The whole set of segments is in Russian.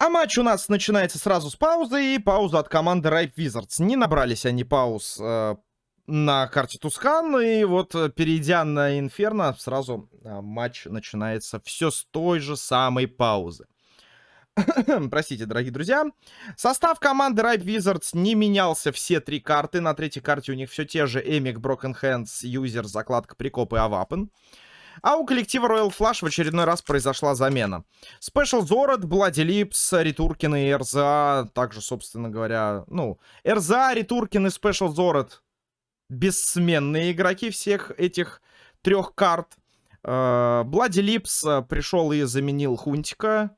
А матч у нас начинается сразу с паузы, и пауза от команды Ripe Wizards. Не набрались они пауз э, на карте Тускан, и вот, э, перейдя на Инферно, сразу э, матч начинается все с той же самой паузы. Простите, дорогие друзья. Состав команды Ripe Wizards не менялся все три карты. На третьей карте у них все те же Эмик, Broken Hands, Юзер, закладка Прикоп и Авапен. А у коллектива Royal Flush в очередной раз произошла замена. Special Zorad, Bloody Lips, Ритуркин и РЗА. Также, собственно говоря, ну, РЗА, Ритуркин и Special Zorad бессменные игроки всех этих трех карт. Bloody Lips пришел и заменил Хунтика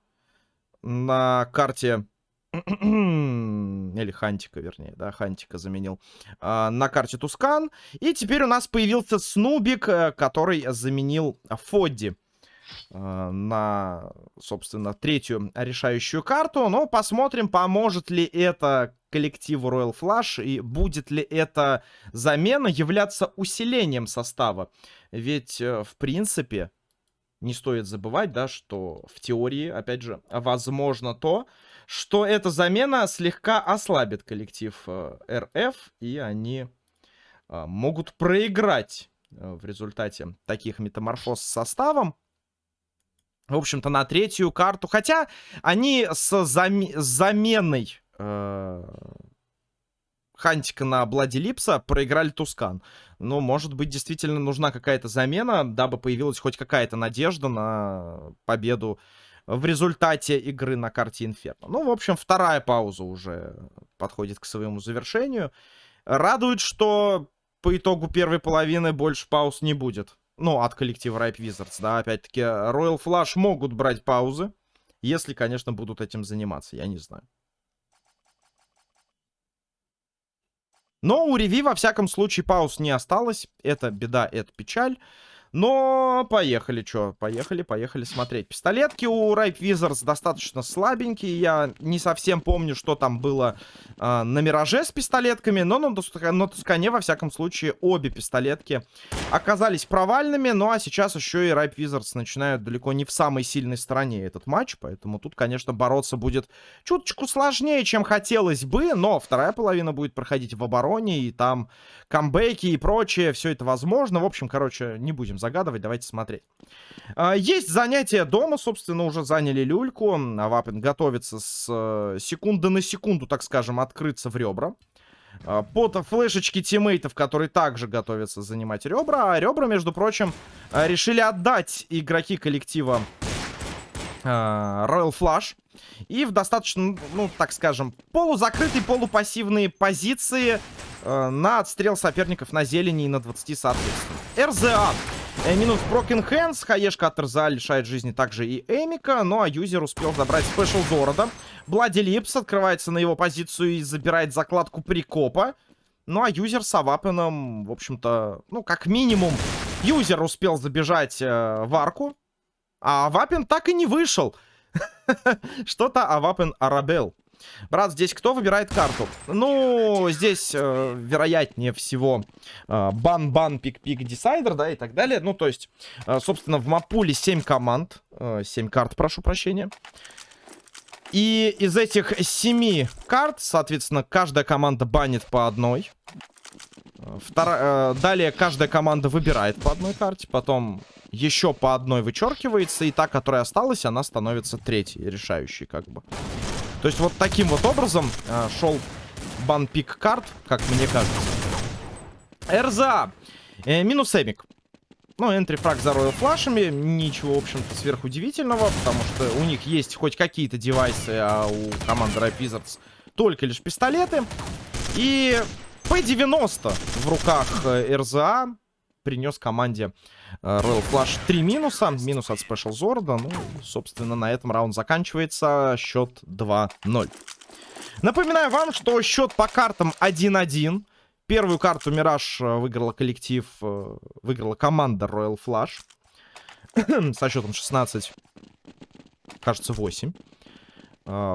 на карте или Хантика, вернее, да, Хантика заменил, э, на карте Тускан. И теперь у нас появился Снубик, э, который заменил Фодди э, на, собственно, третью решающую карту. Но посмотрим, поможет ли это коллективу Royal Flush и будет ли эта замена являться усилением состава. Ведь, э, в принципе, не стоит забывать, да, что в теории, опять же, возможно то, что эта замена слегка ослабит коллектив э, РФ, и они э, могут проиграть э, в результате таких метаморфоз с составом. В общем-то, на третью карту. Хотя они с, зам... с заменой э... Хантика на Блади Липса проиграли Тускан. Но, может быть, действительно нужна какая-то замена, дабы появилась хоть какая-то надежда на победу в результате игры на карте Инферно. Ну, в общем, вторая пауза уже подходит к своему завершению. Радует, что по итогу первой половины больше пауз не будет. Ну, от коллектива Ripe Wizards, да, опять-таки, Royal Flush могут брать паузы, если, конечно, будут этим заниматься, я не знаю. Но у Реви, во всяком случае, пауз не осталось. Это беда, это печаль. Но поехали, что? Поехали, поехали смотреть. Пистолетки у Ripe Wizards достаточно слабенькие. Я не совсем помню, что там было э, на Мираже с пистолетками. Но на, на Тускане, во всяком случае, обе пистолетки оказались провальными. Ну а сейчас еще и Ripe Wizards начинают далеко не в самой сильной стороне этот матч. Поэтому тут, конечно, бороться будет чуточку сложнее, чем хотелось бы. Но вторая половина будет проходить в обороне. И там камбэки и прочее. Все это возможно. В общем, короче, не будем загадывать, давайте смотреть. А, есть занятия дома, собственно, уже заняли люльку. Авапин готовится с э, секунды на секунду, так скажем, открыться в ребра. А, под флешечки тиммейтов, которые также готовятся занимать ребра. А ребра, между прочим, э, решили отдать игроки коллектива э, Royal Flush. И в достаточно, ну, так скажем, полузакрытой, полупассивные позиции э, на отстрел соперников на зелени и на 20, соответственно. Терза минус Broken Hands. Хаешка от Терза лишает жизни также и Эмика. Ну а юзер успел забрать Special Зорода. Bloody Lips открывается на его позицию и забирает закладку Прикопа. Ну а юзер с Авапеном, в общем-то, ну как минимум, юзер успел забежать э, в арку. А Авапен так и не вышел. Что-то Авапен Арабел. Брат, здесь кто выбирает карту? Ну, здесь, э, вероятнее всего, э, ban-ban, pick-pick, decider, да, и так далее. Ну, то есть, э, собственно, в map pool е 7 команд. Э, 7 карт, прошу прощения. И из этих 7 карт, соответственно, каждая команда банит по одной. Втора... Э, далее каждая команда выбирает по одной карте, потом еще по одной вычеркивается, и та, которая осталась, она становится третьей, решающей, как бы. То есть вот таким вот образом э, шел банпик карт, как мне кажется. РЗА. Э, минус Эмик. Ну, энтри фраг за Royal флашами. Ничего, в общем-то, сверхудивительного, потому что у них есть хоть какие-то девайсы, а у команды Ripe Wizards только лишь пистолеты. И P90 в руках э, РЗА принес команде Royal Flush 3 минуса. Минус от Special Zorda. Ну, собственно, на этом раунд заканчивается. Счет 2-0. Напоминаю вам, что счет по картам 1-1. Первую карту Мираж э, выиграла коллектив, э, выиграла команда Royal Flush. со счетом 16, кажется, 8.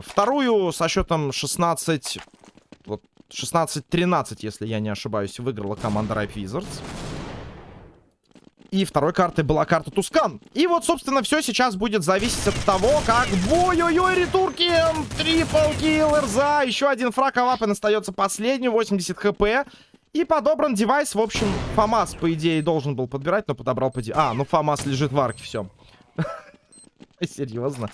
Вторую со счетом 16, вот 16-13, если я не ошибаюсь, выиграла команда Ripe Wizards. И второй картой была карта Тускан. И вот, собственно, все сейчас будет зависеть от того, как... Ой-ой-ой, ретурки! Трипл килл, РЗА. Еще один фраг, а остается последний, 80 хп. И подобран девайс. В общем, ФАМАС, по идее, должен был подбирать, но подобрал по... А, ну ФАМАС лежит в арке, все. Серьезно.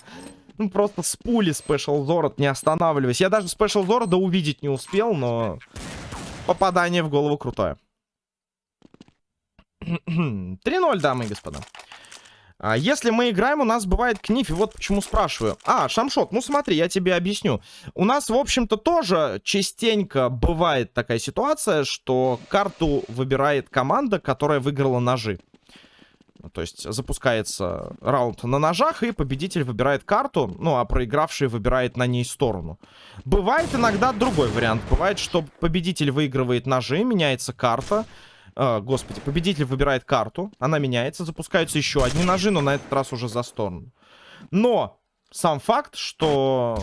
Ну, просто с пули Спешл Зорот, не останавливаясь. Я даже Спешл Зорода увидеть не успел, но... Попадание в голову крутое. 3-0, дамы и господа. А если мы играем, у нас бывает книф, и вот почему спрашиваю. А, Шамшот, ну смотри, я тебе объясню. У нас, в общем-то, тоже частенько бывает такая ситуация, что карту выбирает команда, которая выиграла ножи. То есть запускается раунд на ножах, и победитель выбирает карту, ну, а проигравший выбирает на ней сторону. Бывает иногда другой вариант. Бывает, что победитель выигрывает ножи, меняется карта, э, господи, победитель выбирает карту, она меняется, запускаются еще одни ножи, но на этот раз уже за сторону. Но сам факт, что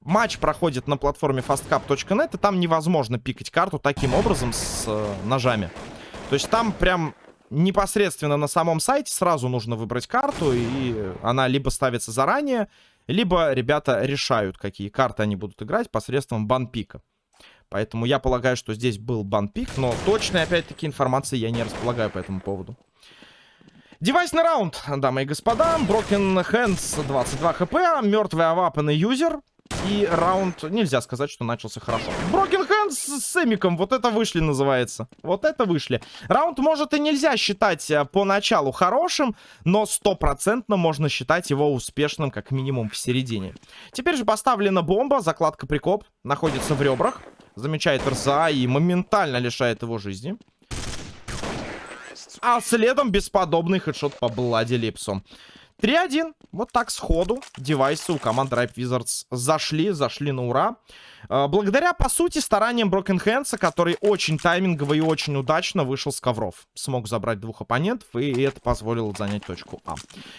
матч проходит на платформе fastcap.net, и там невозможно пикать карту таким образом с э, ножами. То есть там прям непосредственно на самом сайте сразу нужно выбрать карту, и она либо ставится заранее, либо ребята решают, какие карты они будут играть посредством банпика. Поэтому я полагаю, что здесь был банпик, но точной, опять-таки, информации я не располагаю по этому поводу. Девайсный раунд, дамы и господа. Broken Hands 22 хп, мертвый и юзер. И раунд, нельзя сказать, что начался хорошо. Broken Hands с Эмиком, вот это вышли называется. Вот это вышли. Раунд, может, и нельзя считать э, поначалу хорошим, но стопроцентно можно считать его успешным, как минимум, в середине. Теперь же поставлена бомба, закладка прикоп, находится в ребрах замечает РЗА и моментально лишает его жизни. А следом бесподобный хедшот по Блади Липсу. 3-1. Вот так сходу девайсы у команды Ripe Wizards зашли, зашли на ура. А, благодаря, по сути, стараниям Broken Hands, который очень таймингово и очень удачно вышел с ковров. Смог забрать двух оппонентов, и это позволило занять точку А.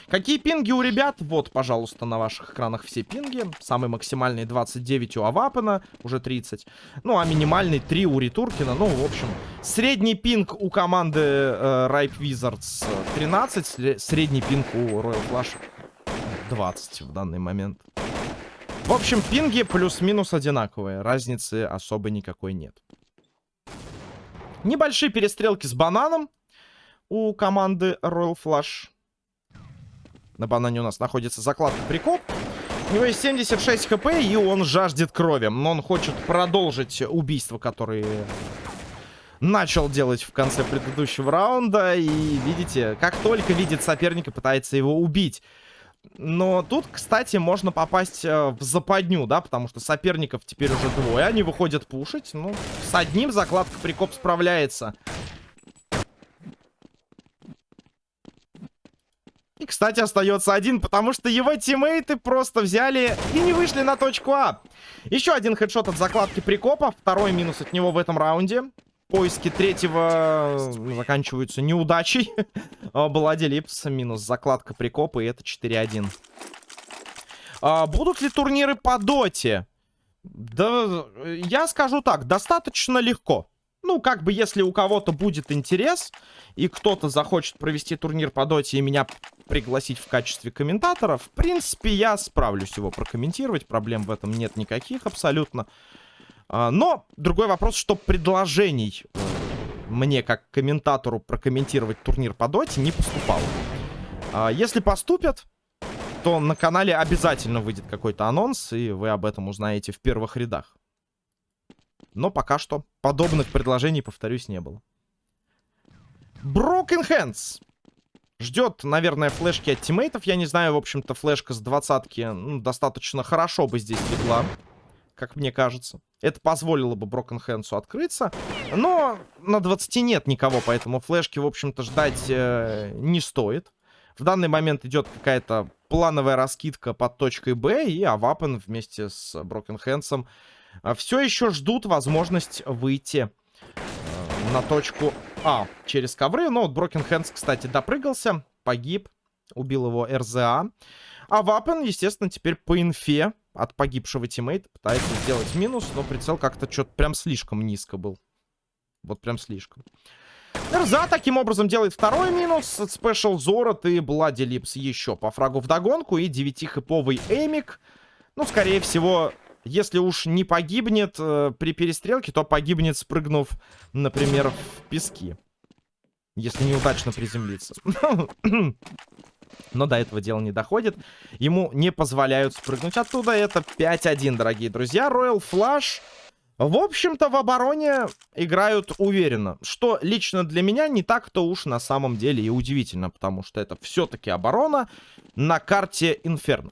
Какие пинги у ребят? Вот, пожалуйста, на ваших экранах все пинги. Самый максимальный 29 у Авапена, уже 30. Ну, а минимальный 3 у Ритуркина. Ну, в общем, средний пинг у команды э, Ripe Wizards 13, средний пинг у Royal Flash 20 в данный момент. В общем, пинги плюс-минус одинаковые. Разницы особо никакой нет. Небольшие перестрелки с бананом у команды Royal Flush. На банане у нас находится закладка прикоп. У него есть 76 хп, и он жаждет крови. Но он хочет продолжить убийство, которые начал делать в конце предыдущего раунда. И видите, как только видит соперника, пытается его убить. Но тут, кстати, можно попасть э, в западню, да, потому что соперников теперь уже двое. Они выходят пушить. Ну, с одним закладка прикоп справляется. И, кстати, остается один, потому что его тиммейты просто взяли и не вышли на точку А. Еще один хедшот от закладки прикопа. Второй минус от него в этом раунде. Поиски третьего э, заканчиваются неудачей. Балади Липс минус закладка прикопа, и это 4-1. А, будут ли турниры по доте? Да, я скажу так, достаточно легко. Ну, как бы, если у кого-то будет интерес, и кто-то захочет провести турнир по доте и меня пригласить в качестве комментатора, в принципе, я справлюсь его прокомментировать. Проблем в этом нет никаких абсолютно. А, но другой вопрос, что предложений э, мне как комментатору прокомментировать турнир по доте не поступало. А, если поступят, то на канале обязательно выйдет какой-то анонс, и вы об этом узнаете в первых рядах. Но пока что подобных предложений, повторюсь, не было. Broken Hands. Ждет, наверное, флешки от тиммейтов. Я не знаю, в общем-то, флешка с двадцатки ну, достаточно хорошо бы здесь легла как мне кажется. Это позволило бы Broken Hands открыться. Но на 20 нет никого, поэтому флешки, в общем-то, ждать э, не стоит. В данный момент идет какая-то плановая раскидка под точкой Б, и Авапен вместе с Broken Hands э, все еще ждут возможность выйти э, на точку А через ковры. Но вот Broken Hands, кстати, допрыгался, погиб, убил его РЗА. А Вапен, естественно, теперь по инфе от погибшего тиммейта пытается сделать минус, но прицел как-то что-то прям слишком низко был. Вот прям слишком. РЗА таким образом делает второй минус. Спешл Зорот и Блади Липс еще по фрагу в догонку. И 9-хэповый Эмик. Ну, скорее всего, если уж не погибнет э, при перестрелке, то погибнет, спрыгнув, например, в пески. Если неудачно приземлиться. Но до этого дела не доходит. Ему не позволяют спрыгнуть оттуда. Это 5-1, дорогие друзья. Royal Flash... В общем-то, в обороне играют уверенно. Что лично для меня не так-то уж на самом деле и удивительно. Потому что это все-таки оборона на карте Инферно.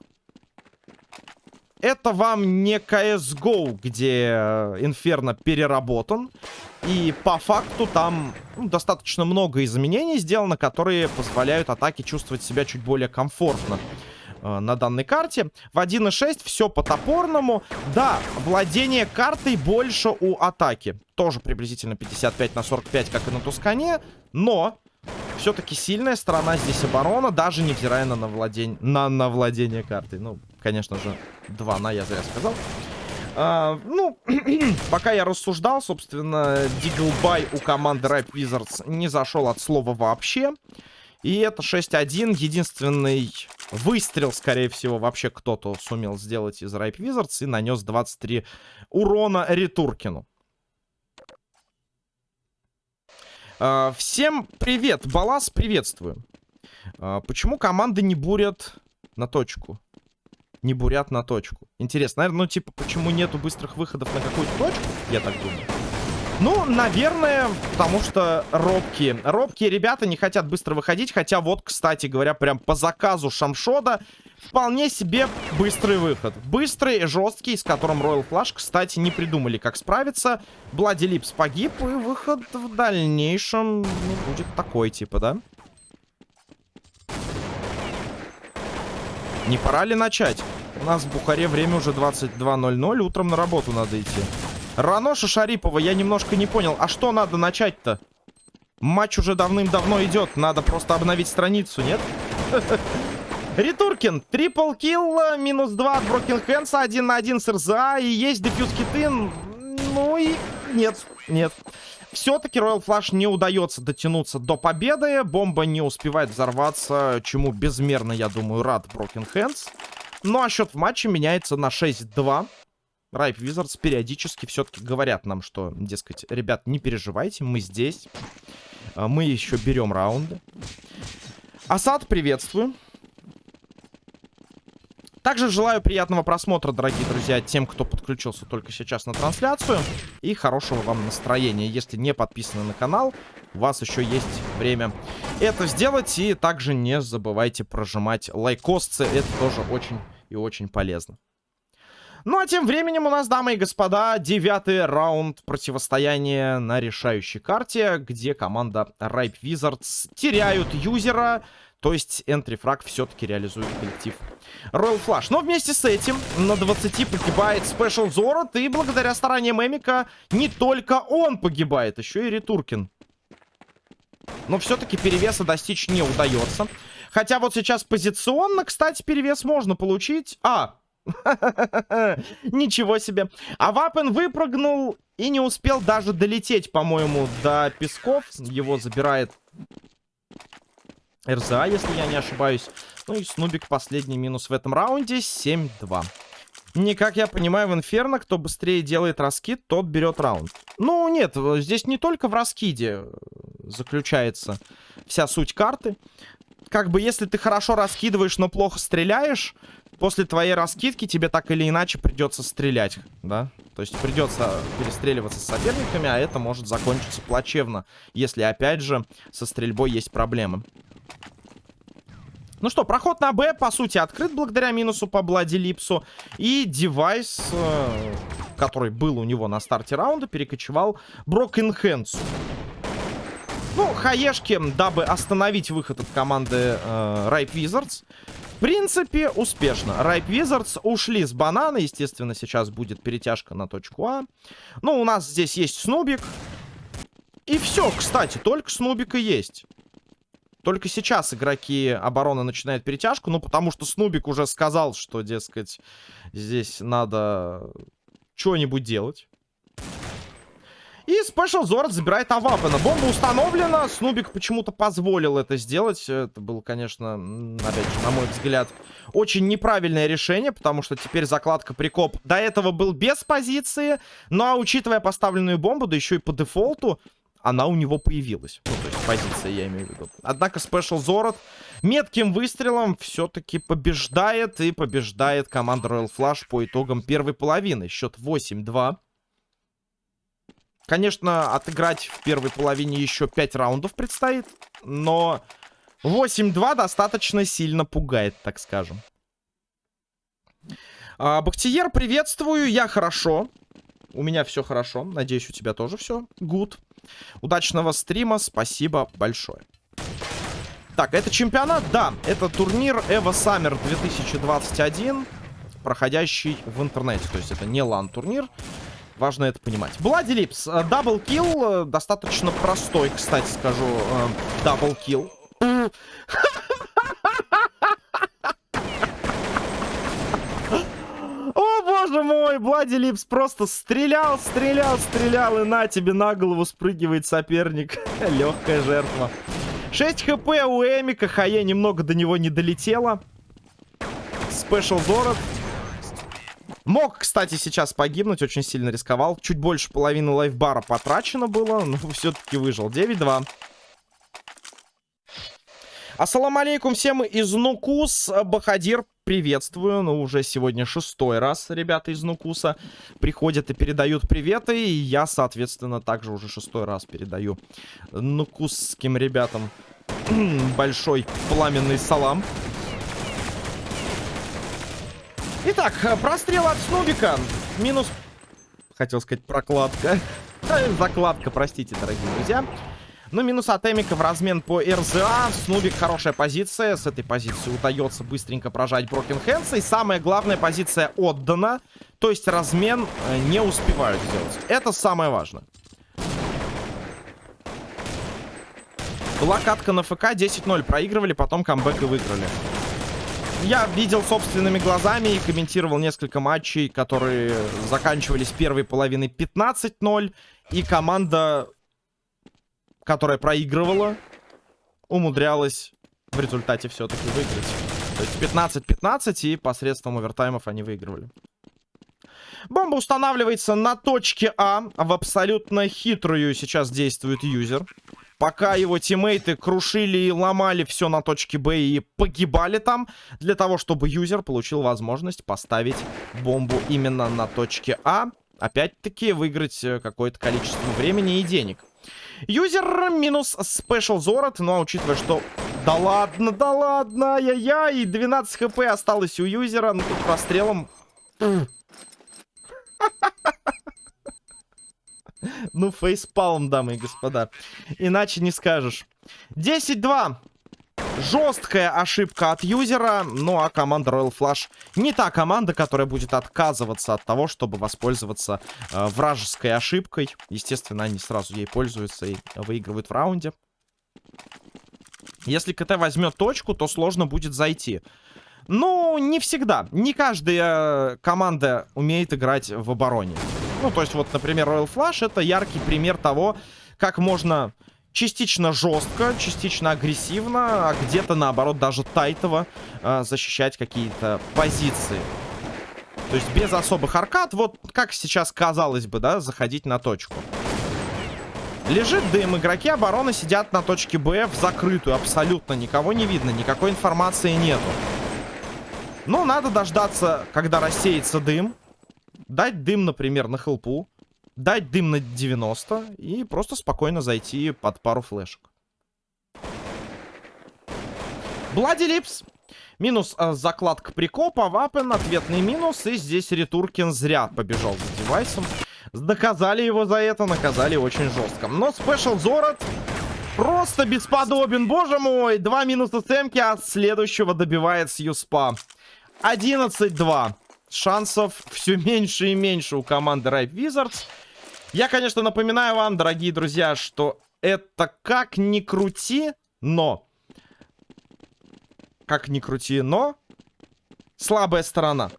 Это вам не CSGO, где Инферно переработан. И по факту там ну, достаточно много изменений сделано, которые позволяют атаке чувствовать себя чуть более комфортно э, на данной карте. В 1.6 все по топорному. Да, владение картой больше у атаки. Тоже приблизительно 55 на 45, как и на Тускане. Но все-таки сильная сторона здесь оборона, даже невзирая на, владень... на, на владение картой. Ну, конечно же, 2 на, я зря сказал. А, ну, пока я рассуждал, собственно, Диглбай у команды Ripe Wizards не зашел от слова вообще. И это 6-1. Единственный выстрел, скорее всего, вообще кто-то сумел сделать из Ripe Wizards и нанес 23 урона Ретуркину. А, всем привет, Балас, приветствую. А, почему команды не бурят на точку? Не бурят на точку. Интересно, наверное, ну типа, почему нету быстрых выходов на какую-то точку? Я так думаю. Ну, наверное, потому что робкие. Робкие ребята не хотят быстро выходить. Хотя вот, кстати говоря, прям по заказу Шамшода вполне себе быстрый выход. Быстрый, жесткий, с которым Royal Flash, кстати, не придумали, как справиться. Блади Липс погиб, и выход в дальнейшем ну, будет такой, типа, да? Не пора ли начать? У нас в Бухаре время уже 22.00, утром на работу надо идти. Раноша Шарипова, я немножко не понял. А что надо начать-то? Матч уже давным-давно идет. Надо просто обновить страницу, нет? Ритуркин, трипл килл, минус 2 от Брокен Хэнса, 1 на 1 с РЗА, и есть дефьюз киты. Ну и нет, нет. Все-таки Royal Flash не удается дотянуться до победы. Бомба не успевает взорваться, чему безмерно, я думаю, рад Брокен Хэнс. Ну а счет в матче меняется на 6-2. Ripe Wizards периодически все-таки говорят нам, что, дескать, ребят, не переживайте, мы здесь. Мы еще берем раунды. Асад, приветствую. Также желаю приятного просмотра, дорогие друзья, тем, кто подключился только сейчас на трансляцию. И хорошего вам настроения. Если не подписаны на канал, у вас еще есть время это сделать. И также не забывайте прожимать лайкосцы. Это тоже очень и очень полезно. Ну а тем временем у нас, дамы и господа, девятый раунд противостояния на решающей карте, где команда Ripe Wizards теряют юзера, то есть энтрифраг все-таки реализует коллектив Royal Flash. Но вместе с этим на 20 погибает Special Zorot, и благодаря стараниям Эмика не только он погибает, еще и Ретуркин. Но все-таки перевеса достичь не удается. Хотя вот сейчас позиционно, кстати, перевес можно получить. А, Ничего себе. А Вапен выпрыгнул и не успел даже долететь, по-моему, до Песков. Его забирает РЗА, если я не ошибаюсь. Ну и Снубик последний минус в этом раунде. 7-2. Не, как я понимаю, в Инферно, кто быстрее делает раскид, тот берет раунд. Ну, нет, здесь не только в раскиде заключается вся суть карты. Как бы, если ты хорошо раскидываешь, но плохо стреляешь, после твоей раскидки тебе так или иначе придется стрелять, да? То есть придется перестреливаться с соперниками, а это может закончиться плачевно, если, опять же, со стрельбой есть проблемы. Ну что, проход на Б, по сути, открыт благодаря минусу по Блади Липсу. И девайс, э, который был у него на старте раунда, перекочевал Брокен Хэнсу. Ну, хаешки, дабы остановить выход от команды э, Ripe Wizards, в принципе, успешно. Ripe Wizards ушли с банана. Естественно, сейчас будет перетяжка на точку А. Ну, у нас здесь есть Снубик. И все, кстати, только Снубик и есть. Только сейчас игроки обороны начинают перетяжку. Ну, потому что Снубик уже сказал, что, дескать, здесь надо что-нибудь делать. И Special Zord забирает Авапена. Бомба установлена. Снубик почему-то позволил это сделать. Это было, конечно, опять же, на мой взгляд, очень неправильное решение, потому что теперь закладка прикоп до этого был без позиции. Ну а учитывая поставленную бомбу, да еще и по дефолту, она у него появилась. Ну, то есть позиция, я имею в виду. Однако Special Zorot метким выстрелом все-таки побеждает. И побеждает команда Royal Flush по итогам первой половины. Счет 8-2. Конечно, отыграть в первой половине еще 5 раундов предстоит. Но 8-2 достаточно сильно пугает, так скажем. А, Бахтиер, приветствую. Я хорошо. У меня все хорошо. Надеюсь, у тебя тоже все. Good. Удачного стрима. Спасибо большое. Так, это чемпионат? Да, это турнир Evo Summer 2021, проходящий в интернете. То есть это не LAN-турнир. Важно это понимать. Bloody Lips. Double kill. Э, достаточно простой, кстати, скажу. Э, double kill. О, боже мой, Блади Липс просто стрелял, стрелял, стрелял, и на тебе на голову спрыгивает соперник. Легкая жертва. 6 хп у Эмика, Хае немного до него не долетело. Спешл Зорот. Мог, кстати, сейчас погибнуть, очень сильно рисковал. Чуть больше половины лайфбара потрачено было, но все-таки выжил. 9-2. Ассаламу алейкум всем из Нукус. Бахадир, приветствую. Ну, уже сегодня шестой раз ребята из Нукуса приходят и передают приветы. И я, соответственно, также уже шестой раз передаю нукусским ребятам большой пламенный салам. Итак, прострел от Снубика. Минус... Хотел сказать прокладка. Закладка, простите, дорогие друзья. Ну, минус от Эмика в размен по РЗА. Снубик хорошая позиция. С этой позиции удается быстренько прожать Брокен Хэнса. И самая главная позиция отдана. То есть размен э, не успевают сделать. Это самое важное. Была катка на ФК, 10-0 проигрывали, потом камбэк и выиграли. Я видел собственными глазами и комментировал несколько матчей, которые заканчивались первой половиной 15-0. И команда, которая проигрывала, умудрялась в результате все-таки выиграть. То есть 15-15 и посредством овертаймов они выигрывали. Бомба устанавливается на точке А. В абсолютно хитрую сейчас действует юзер. Пока его тиммейты крушили и ломали все на точке Б и погибали там, для того, чтобы юзер получил возможность поставить бомбу именно на точке А. Опять-таки выиграть э, какое-то количество времени и денег. Юзер минус Special Зорот, ну а учитывая, что... Да ладно, да ладно, ай-яй-яй, 12 хп осталось у юзера, ну тут прострелом... Ну, фейспалм, дамы и господа. Иначе не скажешь. 10-2. Жесткая ошибка от юзера. Ну, а команда Royal Flush не та команда, которая будет отказываться от того, чтобы воспользоваться э, вражеской ошибкой. Естественно, они сразу ей пользуются и выигрывают в раунде. Если КТ возьмет точку, то сложно будет зайти. Ну, не всегда. Не каждая команда умеет играть в обороне. Ну, то есть вот, например, Royal Flush это яркий пример того, как можно частично жестко, частично агрессивно, а где-то, наоборот, даже тайтово э, защищать какие-то позиции. То есть без особых аркад, вот как сейчас казалось бы, да, заходить на точку. Лежит дым, игроки обороны сидят на точке Б в закрытую, абсолютно никого не видно, никакой информации нету. Ну, надо дождаться, когда рассеется дым, дать дым, например, на хелпу, дать дым на 90 и просто спокойно зайти под пару флешек. Блади Липс. Минус э, закладка прикопа, вапен, ответный минус. И здесь Ретуркин зря побежал за девайсом. Доказали его за это, наказали очень жестко. Но спешл Зорот просто бесподобен. Боже мой, два минуса с эмки, а следующего добивает с Юспа. 11-2 шансов все меньше и меньше у команды Ripe Wizards. Я, конечно, напоминаю вам, дорогие друзья, что это как ни крути, но... Как ни крути, но... Слабая сторона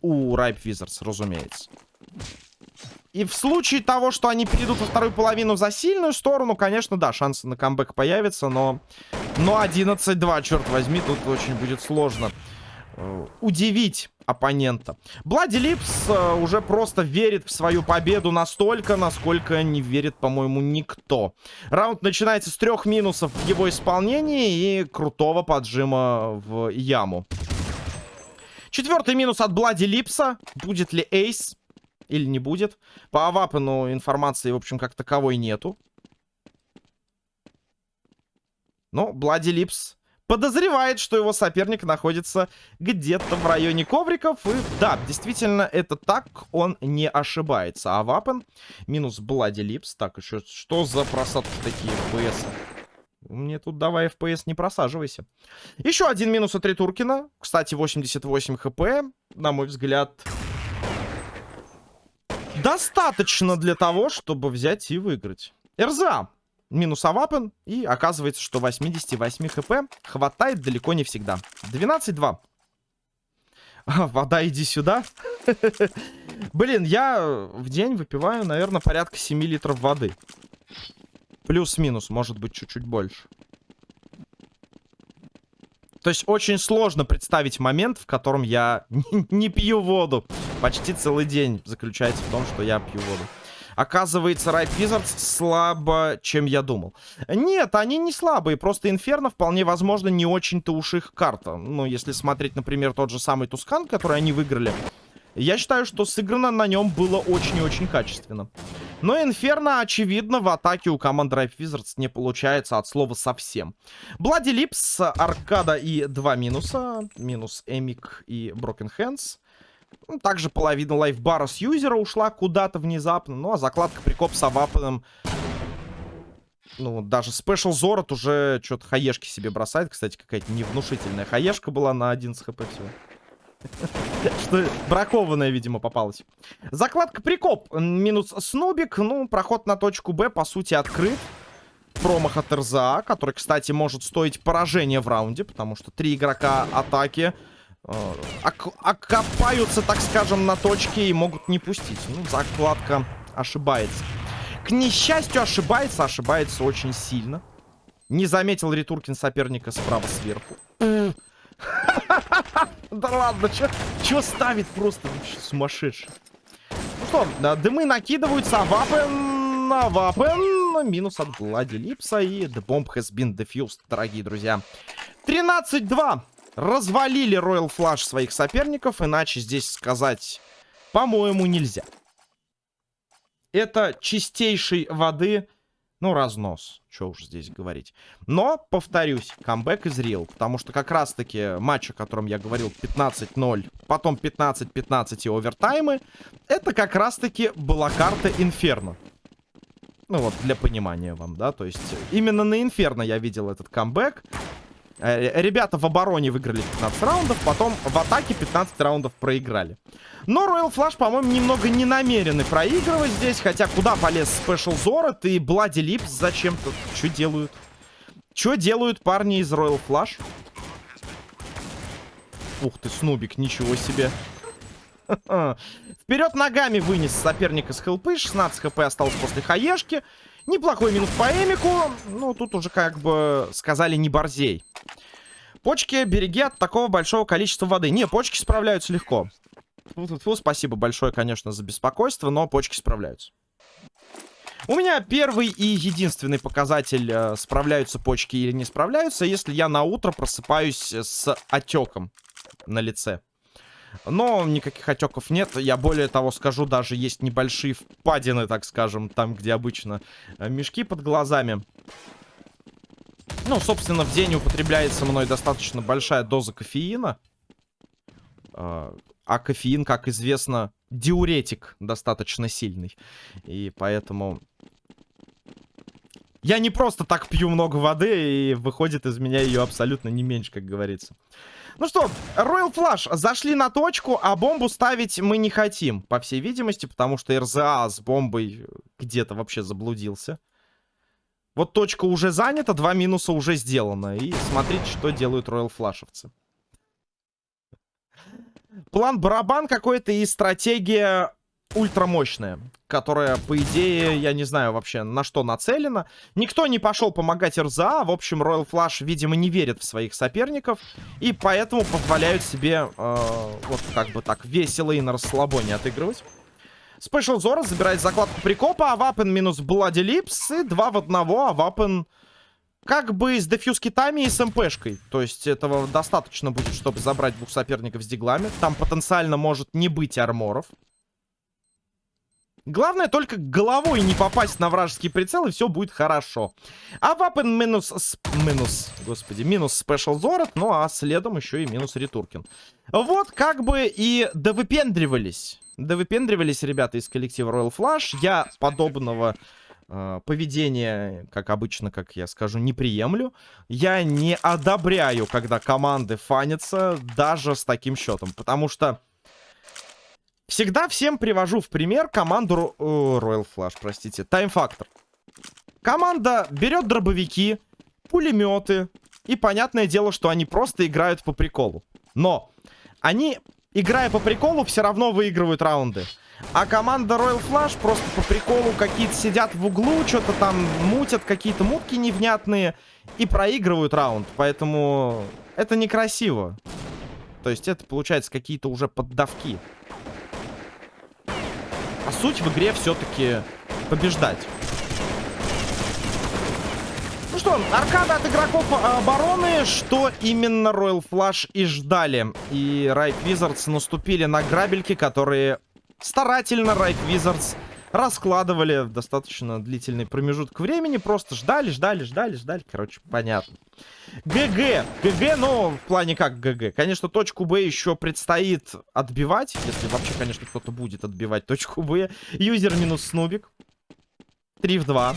у Ripe Wizards, разумеется. И в случае того, что они перейдут во вторую половину за сильную сторону, конечно, да, шансы на камбэк появятся, но... Но 11-2, черт возьми, тут очень будет сложно э, удивить оппонента. Блади Липс э, уже просто верит в свою победу настолько, насколько не верит, по-моему, никто. Раунд начинается с трех минусов в его исполнении и крутого поджима в яму. Четвертый минус от Bloody Lips а. Будет ли ace? Или не будет? По Авапену информации, в общем, как таковой нету. Но Bloody Lips подозревает, что его соперник находится где-то в районе ковриков. И да, действительно, это так, он не ошибается. Авапен минус Bloody Lips. Так, еще что за просадки такие FPS? Мне тут давай FPS не просаживайся. Еще один минус от Ритуркина. Кстати, 88 хп, на мой взгляд, достаточно для того, чтобы взять и выиграть. РЗА. Минус Авапен. И оказывается, что 88 хп хватает далеко не всегда. 12-2. Вода, иди сюда. Блин, я в день выпиваю, наверное, порядка 7 литров воды. Плюс-минус, может быть, чуть-чуть больше. То есть очень сложно представить момент, в котором я не пью воду. Почти целый день заключается в том, что я пью воду. Оказывается, Райт Wizards слабо, чем я думал. Нет, они не слабые, просто Инферно вполне возможно не очень-то уж их карта. Ну, если смотреть, например, тот же самый Тускан, который они выиграли, я считаю, что сыграно на нем было очень и очень качественно. Но Инферно, очевидно, в атаке у команды Ripe Wizards не получается от слова совсем. Блади Липс, Аркада и два минуса. Минус Эмик и Broken Hands. Ну, также половина лайфбара с юзера ушла куда-то внезапно. Ну, а закладка прикоп с авапаном... Ну, даже Special Зорот уже что-то хаешки себе бросает. Кстати, какая-то невнушительная хаешка была на 11 хп всего. Что бракованная, видимо, попалась. Закладка прикоп. Минус Снубик. Ну, проход на точку Б, по сути, открыт. Промах от РЗА, который, кстати, может стоить поражение в раунде, потому что три игрока атаки окопаются, так скажем, на точке и могут не пустить. Ну, закладка ошибается. К несчастью, ошибается, ошибается очень сильно. Не заметил Ритуркин соперника справа сверху. Да ладно, что ставит просто сумасшедший. Ну что, дымы накидываются, а вапен, а вапен, минус от Липса и the bomb has been defused, дорогие друзья. 13-2. Развалили Royal Flash своих соперников, иначе здесь сказать, по-моему, нельзя. Это чистейшей воды ну, разнос. Что уж здесь говорить. Но, повторюсь, камбэк из Real. Потому что как раз-таки матч, о котором я говорил, 15-0, потом 15-15 и овертаймы, это как раз-таки была карта Инферно. Ну вот, для понимания вам, да. То есть, именно на Инферно я видел этот камбэк. Э, ребята в обороне выиграли 15 раундов, потом в атаке 15 раундов проиграли. Но Royal Flash, по-моему, немного не намерены проигрывать здесь, хотя куда полез Special Zorot и Bloody Lips зачем-то? Что делают? Что делают парни из Royal Flash? Ух ты, Снубик, ничего себе. Вперед ногами вынес соперника с хелпы. 16 хп осталось после хаешки. Неплохой минус по Эмику. Ну, тут уже как бы сказали не борзей. Почки береги от такого большого количества воды. Не, почки справляются легко. Фу -фу -фу, спасибо большое, конечно, за беспокойство, но почки справляются. У меня первый и единственный показатель, э, справляются почки или не справляются, если я на утро просыпаюсь с отеком на лице. Но никаких отеков нет. Я более того скажу, даже есть небольшие впадины, так скажем, там, где обычно э, мешки под глазами. Ну, собственно, в день употребляется мной достаточно большая доза кофеина. А, а кофеин, как известно, диуретик достаточно сильный. И поэтому... Я не просто так пью много воды, и выходит из меня ее абсолютно не меньше, как говорится. Ну что, Royal Flash зашли на точку, а бомбу ставить мы не хотим, по всей видимости, потому что РЗА с бомбой где-то вообще заблудился. Вот точка уже занята, два минуса уже сделано. И смотрите, что делают Royal Флашевцы. План барабан какой-то и стратегия ультрамощная. Которая, по идее, я не знаю вообще, на что нацелена. Никто не пошел помогать РЗА. В общем, Royal Flush, видимо, не верит в своих соперников. И поэтому позволяют себе, э, вот как бы так, весело и на расслабоне отыгрывать. Спешл Зора забирает закладку прикопа, а Вапен минус Блади Липс. И два в одного, а Вапен как бы с дефьюз китами и с МПшкой. То есть этого достаточно будет, чтобы забрать двух соперников с диглами. Там потенциально может не быть арморов. Главное только головой не попасть на вражеский прицел, и все будет хорошо. А вапен минус... Минус, господи, минус спешл Зорот, ну а следом еще и минус Ритуркин. Вот как бы и довыпендривались. Довыпендривались ребята из коллектива Royal Flush. Я подобного э, поведения, как обычно, как я скажу, не приемлю. Я не одобряю, когда команды фанятся даже с таким счетом. Потому что Всегда всем привожу в пример команду... О, Royal Flash, простите. Factor. Команда берет дробовики, пулеметы. И понятное дело, что они просто играют по приколу. Но они, играя по приколу, все равно выигрывают раунды. А команда Royal Flash просто по приколу какие-то сидят в углу, что-то там мутят, какие-то мутки невнятные и проигрывают раунд. Поэтому это некрасиво. То есть это, получается, какие-то уже поддавки. Суть в игре все-таки побеждать. Ну что, аркада от игроков а, обороны, что именно Royal Flush и ждали. И Riot Wizards наступили на грабельки, которые старательно Riot Wizards раскладывали достаточно длительный промежуток времени. Просто ждали, ждали, ждали, ждали. Короче, понятно. GG. GG, но в плане как GG. Конечно, точку Б еще предстоит отбивать. Если вообще, конечно, кто-то будет отбивать точку Б. Юзер минус Снубик. 3 в 2.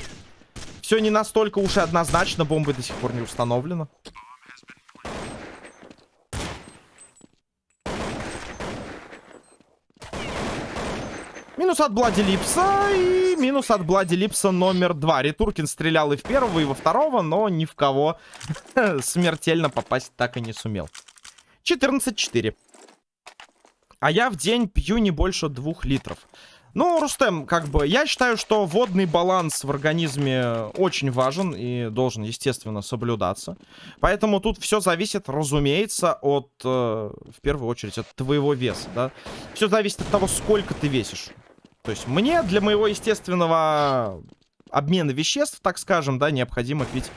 Все не настолько уж и однозначно. Бомбы до сих пор не установлено. Минус от Bloody Lips а и минус от Bloody Lips а номер два. Ритуркин стрелял и в первого, и во второго, но ни в кого смертельно попасть так и не сумел. 14-4. А я в день пью не больше двух литров. Ну, Рустем, как бы, я считаю, что водный баланс в организме очень важен и должен, естественно, соблюдаться. Поэтому тут все зависит, разумеется, от, э, в первую очередь, от твоего веса, да. Все зависит от того, сколько ты весишь. То есть мне для моего естественного обмена веществ, так скажем, да, необходимо пить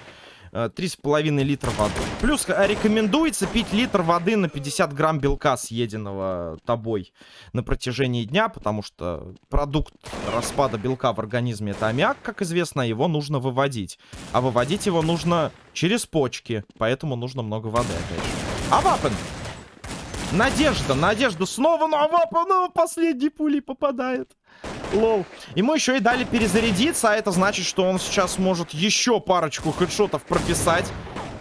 э, 3,5 литра воды. Плюс э, рекомендуется пить литр воды на 50 грамм белка, съеденного тобой на протяжении дня, потому что продукт распада белка в организме это аммиак, как известно, его нужно выводить. А выводить его нужно через почки, поэтому нужно много воды, опять же. А вапен! Надежда, надежда снова, но Авапа, ну, последней пули попадает. Лол. Ему еще и дали перезарядиться, а это значит, что он сейчас может еще парочку хедшотов прописать.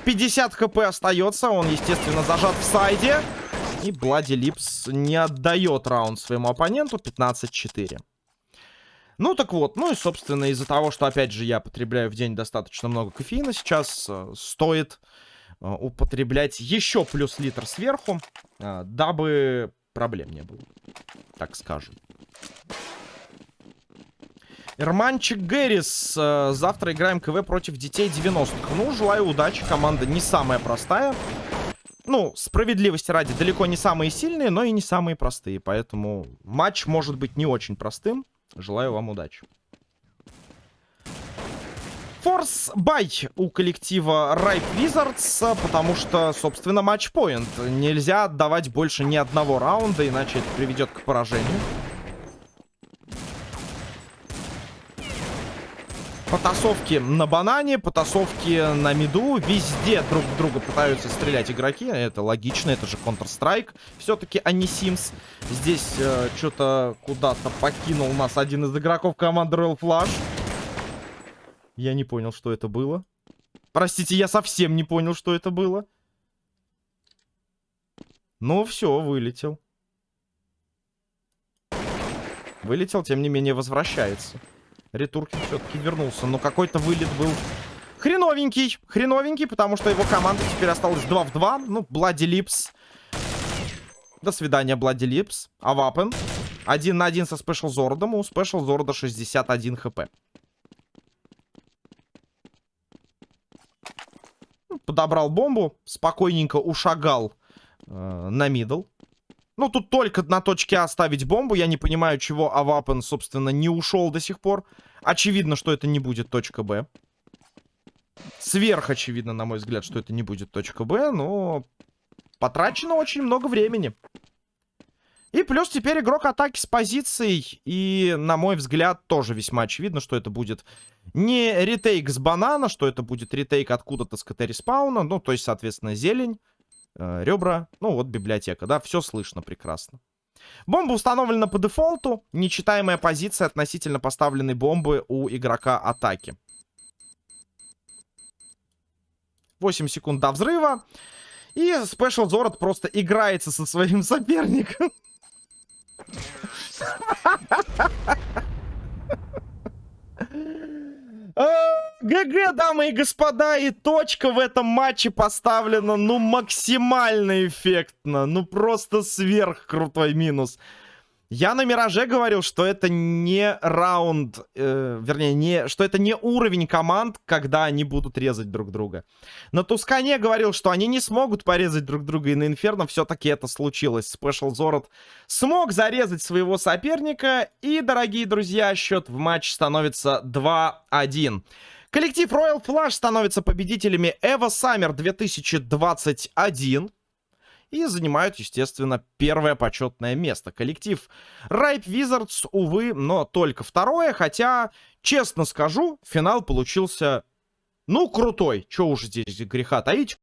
50 хп остается, он, естественно, зажат в сайде. И Блади Липс не отдает раунд своему оппоненту, 15-4. Ну, так вот, ну и, собственно, из-за того, что, опять же, я потребляю в день достаточно много кофеина, сейчас э, стоит э, употреблять еще плюс литр сверху, э, дабы проблем не было, так скажем. Эрманчик Гэрис. Э, завтра играем КВ против детей 90-х. Ну, желаю удачи. Команда не самая простая. Ну, справедливости ради, далеко не самые сильные, но и не самые простые. Поэтому матч может быть не очень простым. Желаю вам удачи. Форс бай у коллектива Ripe Wizards, потому что, собственно, матчпоинт. Нельзя отдавать больше ни одного раунда, иначе это приведет к поражению. Потасовки на банане, потасовки на миду. Везде друг друга пытаются стрелять игроки. Это логично, это же Counter-Strike. Все-таки, а не Sims. Здесь э, что-то куда-то покинул нас один из игроков команды Royal Flash. Я не понял, что это было. Простите, я совсем не понял, что это было. Ну, все, вылетел. Вылетел, тем не менее, возвращается. Ретуркин все-таки вернулся. Но какой-то вылет был хреновенький. Хреновенький, потому что его команда теперь осталась 2 в 2. Ну, Bloody Lips. До свидания, Bloody Lips. Авапен. Один на один со Special Зордом. У Special Зорда 61 хп. Подобрал бомбу. Спокойненько ушагал э, на middle. Ну, тут только на точке А ставить бомбу. Я не понимаю, чего Авапен, собственно, не ушел до сих пор. Очевидно, что это не будет точка Б. Сверх очевидно, на мой взгляд, что это не будет точка Б, но потрачено очень много времени. И плюс теперь игрок атаки с позицией. И, на мой взгляд, тоже весьма очевидно, что это будет не retake с банана, что это будет retake откуда-то с КТ респауна. Ну, то есть, соответственно, зелень, э, ребра, ну вот библиотека, да, все слышно прекрасно. Бомба установлена по дефолту. Нечитаемая позиция относительно поставленной бомбы у игрока атаки. 8 секунд до взрыва. И Special Zorot просто играется со своим соперником. ГГ, дамы и господа, и точка в этом матче поставлена, ну, максимально эффектно. Ну, просто сверх крутой минус. Я на Мираже говорил, что это не раунд, э, вернее, не, что это не уровень команд, когда они будут резать друг друга. На Тускане говорил, что они не смогут порезать друг друга, и на Инферно все-таки это случилось. Special Зорот смог зарезать своего соперника, и, дорогие друзья, счет в матч становится 2-1. Коллектив Royal Flush становится победителями Evo Summer 2021 и занимают, естественно, первое почетное место. Коллектив Ripe Wizards, увы, но только второе, хотя, честно скажу, финал получился, ну, крутой. Че уж здесь греха таить.